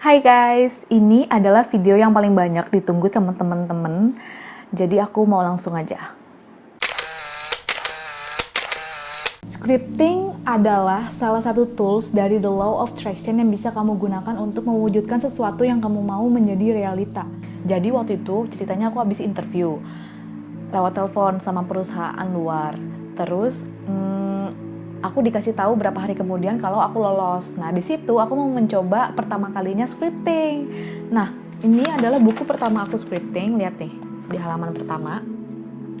Hai guys, ini adalah video yang paling banyak ditunggu sama temen-temen. Jadi aku mau langsung aja. Scripting adalah salah satu tools dari the law of attraction yang bisa kamu gunakan untuk mewujudkan sesuatu yang kamu mau menjadi realita. Jadi waktu itu ceritanya aku habis interview lewat telepon sama perusahaan luar. Terus hmm, aku dikasih tahu berapa hari kemudian kalau aku lolos. Nah, di situ aku mau mencoba pertama kalinya scripting. Nah, ini adalah buku pertama aku scripting. Lihat nih di halaman pertama.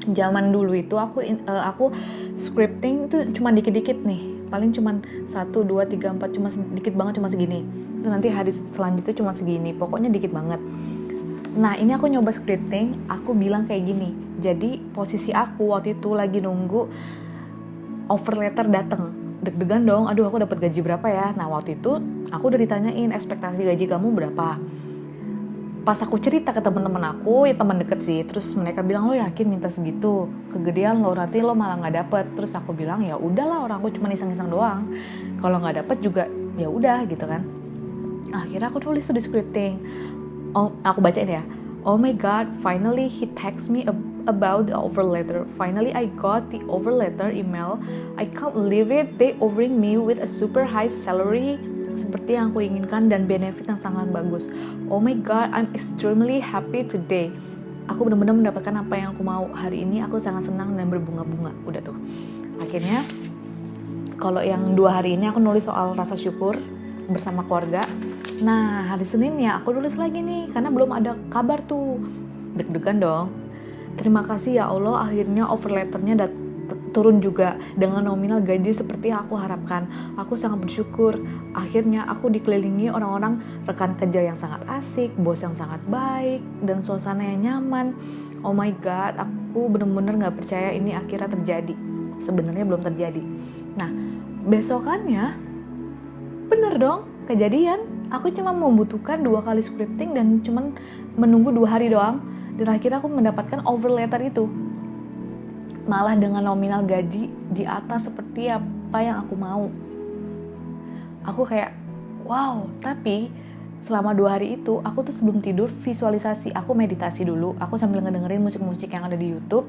Zaman dulu itu aku uh, aku scripting itu cuma dikit-dikit nih. Paling cuma 1 2 3 4 cuma sedikit banget cuma segini. Itu nanti hari selanjutnya cuma segini. Pokoknya dikit banget. Nah, ini aku nyoba scripting, aku bilang kayak gini. Jadi, posisi aku waktu itu lagi nunggu offer letter dateng. Deg-degan dong aduh aku dapat gaji berapa ya? Nah waktu itu aku udah ditanyain ekspektasi gaji kamu berapa? Pas aku cerita ke teman-teman aku ya teman deket sih terus mereka bilang lo yakin minta segitu? Kegedean lo nanti lo malah nggak dapet. Terus aku bilang ya udahlah orang aku cuma iseng-iseng doang. Kalau nggak dapet juga ya udah gitu kan. Akhirnya aku tulis tuh di scripting. Oh aku bacain ya. Oh my god finally he text me a about the offer letter. Finally, I got the offer letter email. I can't believe it. They offering me with a super high salary seperti yang aku inginkan dan benefit yang sangat bagus. Oh my god, I'm extremely happy today. Aku benar-benar mendapatkan apa yang aku mau hari ini. Aku sangat senang dan berbunga-bunga. Udah tuh. Akhirnya, kalau yang dua hari ini aku nulis soal rasa syukur bersama keluarga. Nah, hari Senin ya aku nulis lagi nih karena belum ada kabar tuh. Deg-degan dong Terima kasih ya Allah, akhirnya offer letternya dat turun juga dengan nominal gaji seperti yang aku harapkan. Aku sangat bersyukur. Akhirnya aku dikelilingi orang-orang rekan kerja yang sangat asik, bos yang sangat baik, dan suasana yang nyaman. Oh my god, aku bener-bener gak percaya ini akhirnya terjadi. Sebenarnya belum terjadi. Nah, besokannya, bener dong, kejadian. Aku cuma membutuhkan dua kali scripting dan cuma menunggu dua hari doang dan akhirnya aku mendapatkan over letter itu. Malah dengan nominal gaji di atas seperti apa yang aku mau. Aku kayak wow tapi selama dua hari itu aku tuh sebelum tidur visualisasi. Aku meditasi dulu. Aku sambil ngedengerin musik-musik yang ada di YouTube.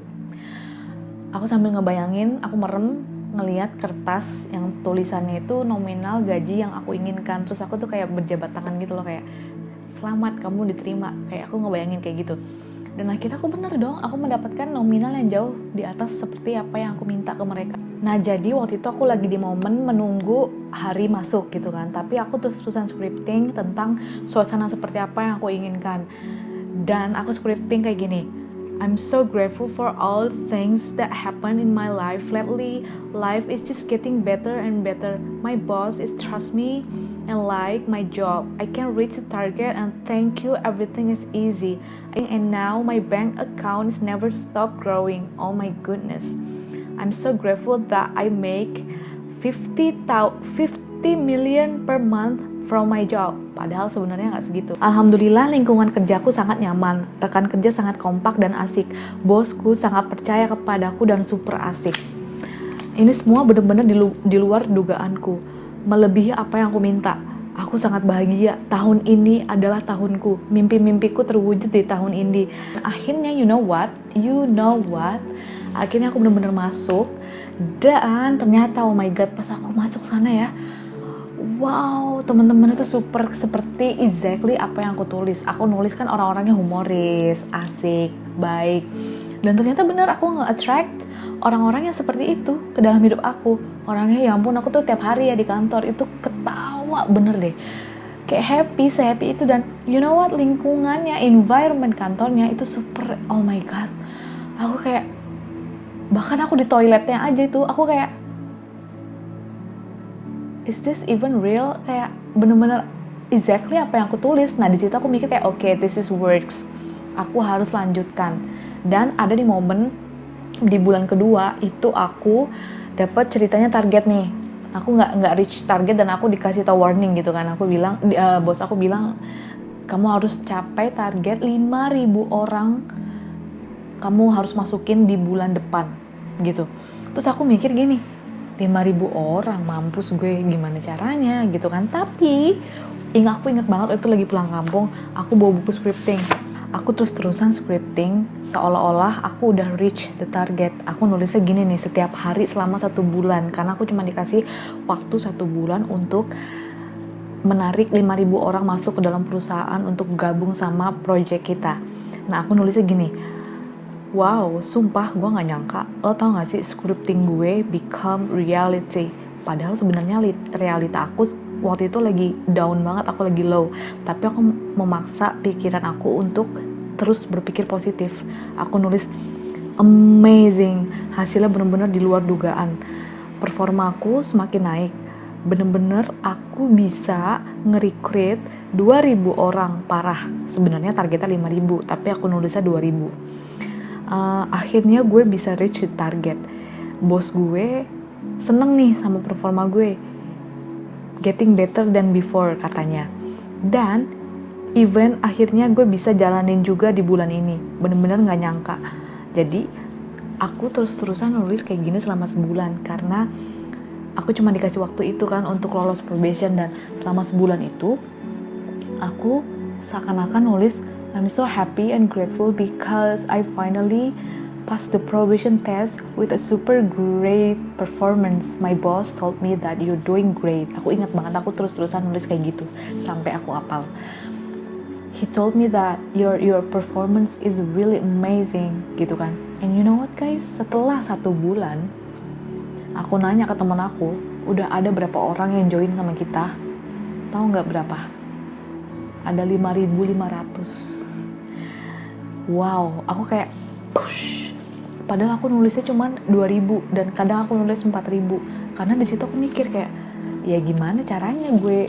Aku sambil ngebayangin aku merem ngeliat kertas yang tulisannya itu nominal gaji yang aku inginkan. Terus aku tuh kayak berjabat tangan gitu loh kayak selamat kamu diterima. Kayak aku ngebayangin kayak gitu dan akhirnya aku bener dong aku mendapatkan nominal yang jauh di atas seperti apa yang aku minta ke mereka. Nah jadi waktu itu aku lagi di momen menunggu hari masuk gitu kan. Tapi aku terus-terusan scripting tentang suasana seperti apa yang aku inginkan. Dan aku scripting kayak gini I'm so grateful for all things that happen in my life lately. Life is just getting better and better. My boss is trust me and like my job. I can reach the target and thank you. Everything is easy. And now my bank account is never stop growing. Oh my goodness. I'm so grateful that I make 50, 50 million per month from my job. Padahal sebenarnya nggak segitu. Alhamdulillah lingkungan kerjaku sangat nyaman. Rekan kerja sangat kompak dan asik. Bosku sangat percaya kepadaku dan super asik. Ini semua benar-benar di, lu di luar dugaanku melebihi apa yang aku minta. Aku sangat bahagia. Tahun ini adalah tahunku. Mimpi-mimpiku terwujud di tahun ini. Akhirnya, you know what? You know what? Akhirnya aku benar-benar masuk. Dan ternyata, oh my god, pas aku masuk sana ya, wow, teman-teman itu super seperti exactly apa yang aku tulis. Aku nulis kan orang-orangnya humoris, asik, baik. Dan ternyata bener aku nge-attract orang-orang yang seperti itu ke dalam hidup aku orangnya ya ampun aku tuh tiap hari ya di kantor itu ketawa bener deh kayak happy happy itu dan you know what lingkungannya environment kantornya itu super oh my god aku kayak bahkan aku di toiletnya aja itu aku kayak is this even real? Kayak bener-bener exactly apa yang aku tulis. Nah di situ aku mikir kayak oke okay, this is works. Aku harus lanjutkan. Dan ada di momen di bulan kedua itu aku dapat ceritanya target nih. Aku nggak nggak reach target dan aku dikasih tau warning gitu kan. Aku bilang uh, bos aku bilang kamu harus capai target 5000 orang. Kamu harus masukin di bulan depan gitu. Terus aku mikir gini 5000 orang mampus gue gimana caranya gitu kan. Tapi ingat aku inget banget itu lagi pulang kampung aku bawa buku scripting. Aku terus terusan scripting seolah-olah aku udah reach the target. Aku nulisnya gini nih setiap hari selama satu bulan. Karena aku cuma dikasih waktu satu bulan untuk menarik 5000 orang masuk ke dalam perusahaan untuk gabung sama project kita. Nah aku nulisnya gini wow sumpah gue gak nyangka. Lo tau gak sih scripting gue become reality. Padahal sebenarnya realita aku waktu itu lagi down banget aku lagi low. Tapi aku memaksa pikiran aku untuk terus berpikir positif. Aku nulis amazing. Hasilnya bener-bener di luar dugaan. Performa aku semakin naik. Bener-bener aku bisa nge-recruit 2000 orang parah. Sebenarnya targetnya 5000 tapi aku nulisnya 2000 uh, akhirnya gue bisa reach the target bos gue seneng nih sama performa gue getting better than before katanya. Dan event akhirnya gue bisa jalanin juga di bulan ini. Bener-bener gak nyangka. Jadi aku terus-terusan nulis kayak gini selama sebulan karena aku cuma dikasih waktu itu kan untuk lolos probation dan selama sebulan itu aku seakan-akan nulis I'm so happy and grateful because I finally pass the probation test with a super great performance. My boss told me that you're doing great. Aku ingat banget aku terus-terusan nulis kayak gitu sampai aku apal. He told me that your your performance is really amazing gitu kan. And you know what guys? Setelah satu bulan, aku nanya ke teman aku, udah ada berapa orang yang join sama kita? Tahu nggak berapa? Ada 5.500. Wow, aku kayak push. Padahal aku nulisnya cuma 2000 dan kadang aku nulis 4000 karena di situ aku mikir kayak ya gimana caranya gue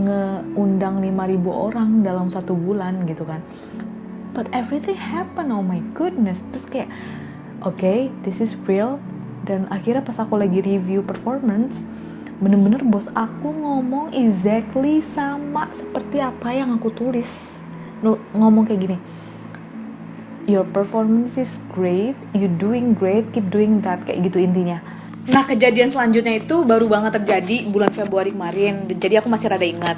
ngeundang 5000 orang dalam satu bulan gitu kan. But everything happen oh my goodness. Terus kayak oke okay, this is real. Dan akhirnya pas aku lagi review performance bener-bener bos aku ngomong exactly sama seperti apa yang aku tulis. Ngomong kayak gini your performance is great, you doing great, keep doing that kayak gitu intinya. Nah kejadian selanjutnya itu baru banget terjadi bulan Februari kemarin, jadi aku masih rada ingat.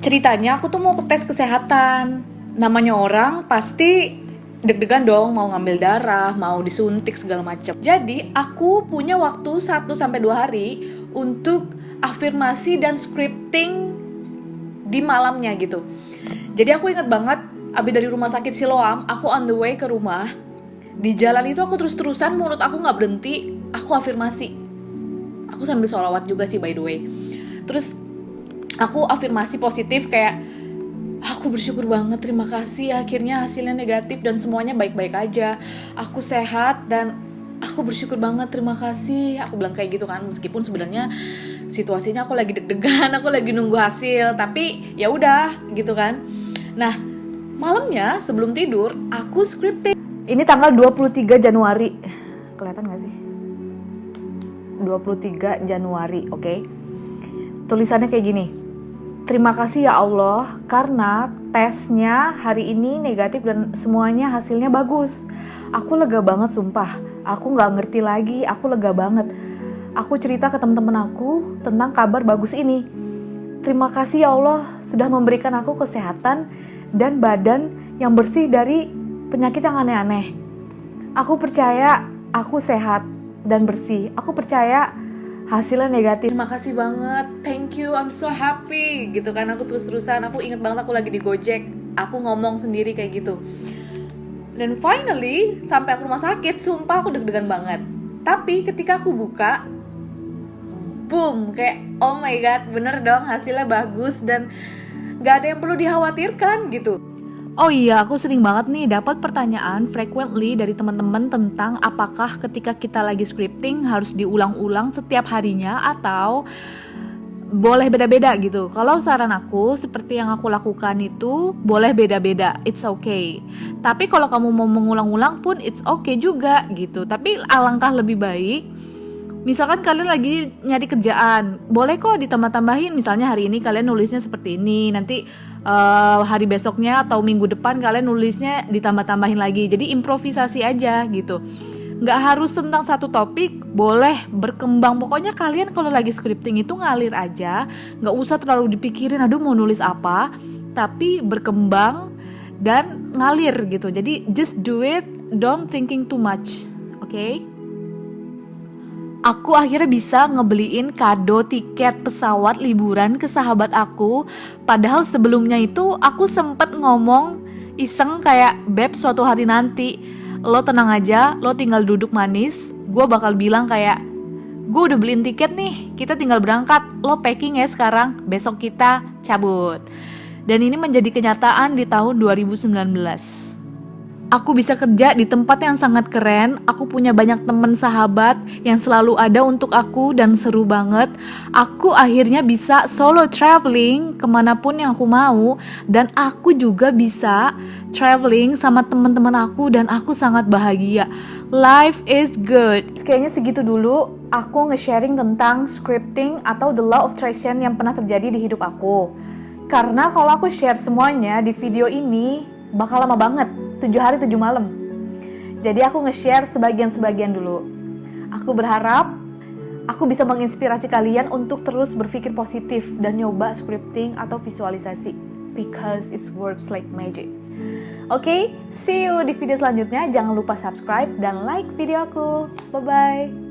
Ceritanya aku tuh mau ke tes kesehatan, namanya orang pasti deg-degan dong mau ngambil darah, mau disuntik segala macam. Jadi aku punya waktu 1 sampai 2 hari untuk afirmasi dan scripting di malamnya gitu. Jadi aku ingat banget abis dari rumah sakit Siloam aku on the way ke rumah. Di jalan itu aku terus-terusan mulut aku nggak berhenti. Aku afirmasi. Aku sambil sholawat juga sih by the way. Terus aku afirmasi positif kayak aku bersyukur banget terima kasih. Akhirnya hasilnya negatif dan semuanya baik-baik aja. Aku sehat dan aku bersyukur banget terima kasih. Aku bilang kayak gitu kan meskipun sebenarnya situasinya aku lagi deg-degan aku lagi nunggu hasil. Tapi ya udah gitu kan. Nah Malamnya sebelum tidur aku scripting. Ini tanggal 23 Januari. Kelihatan gak sih? 23 Januari, oke? Okay? Tulisannya kayak gini. Terima kasih ya Allah karena tesnya hari ini negatif dan semuanya hasilnya bagus. Aku lega banget sumpah. Aku nggak ngerti lagi, aku lega banget. Aku cerita ke teman-teman aku tentang kabar bagus ini. Terima kasih ya Allah sudah memberikan aku kesehatan dan badan yang bersih dari penyakit yang aneh-aneh. Aku percaya aku sehat dan bersih. Aku percaya hasilnya negatif. Terima kasih banget, thank you, I'm so happy gitu kan. Aku terus-terusan, aku inget banget aku lagi di Gojek. Aku ngomong sendiri kayak gitu. Dan finally, sampai aku rumah sakit, sumpah aku deg-degan banget. Tapi ketika aku buka, boom, kayak oh my god, bener dong hasilnya bagus dan gak ada yang perlu dikhawatirkan gitu. Oh iya, aku sering banget nih dapat pertanyaan frequently dari teman-teman tentang apakah ketika kita lagi scripting harus diulang-ulang setiap harinya atau boleh beda-beda gitu. Kalau saran aku seperti yang aku lakukan itu boleh beda-beda, it's okay. Tapi kalau kamu mau mengulang-ulang pun it's okay juga gitu. Tapi alangkah lebih baik misalkan kalian lagi nyari kerjaan, boleh kok ditambah-tambahin. Misalnya hari ini kalian nulisnya seperti ini, nanti uh, hari besoknya atau minggu depan kalian nulisnya ditambah-tambahin lagi. Jadi improvisasi aja gitu. nggak harus tentang satu topik boleh berkembang pokoknya kalian kalau lagi scripting itu ngalir aja nggak usah terlalu dipikirin aduh mau nulis apa tapi berkembang dan ngalir gitu jadi just do it don't thinking too much oke okay? Aku akhirnya bisa ngebeliin kado tiket pesawat liburan ke sahabat aku Padahal sebelumnya itu aku sempet ngomong iseng kayak Beb suatu hari nanti lo tenang aja, lo tinggal duduk manis. Gue bakal bilang kayak, gue udah beliin tiket nih, kita tinggal berangkat. Lo packing ya sekarang, besok kita cabut. Dan ini menjadi kenyataan di tahun 2019. Aku bisa kerja di tempat yang sangat keren. Aku punya banyak teman sahabat yang selalu ada untuk aku dan seru banget. Aku akhirnya bisa solo traveling ke mana pun yang aku mau, dan aku juga bisa traveling sama teman-teman aku, dan aku sangat bahagia. Life is good. Kayaknya segitu dulu. Aku nge-sharing tentang scripting atau the law of attraction yang pernah terjadi di hidup aku. Karena kalau aku share semuanya di video ini bakal lama banget tujuh hari tujuh malam. Jadi aku nge-share sebagian-sebagian dulu. Aku berharap aku bisa menginspirasi kalian untuk terus berpikir positif dan nyoba scripting atau visualisasi because it works like magic. Oke, okay, see you di video selanjutnya. Jangan lupa subscribe dan like video aku. Bye bye.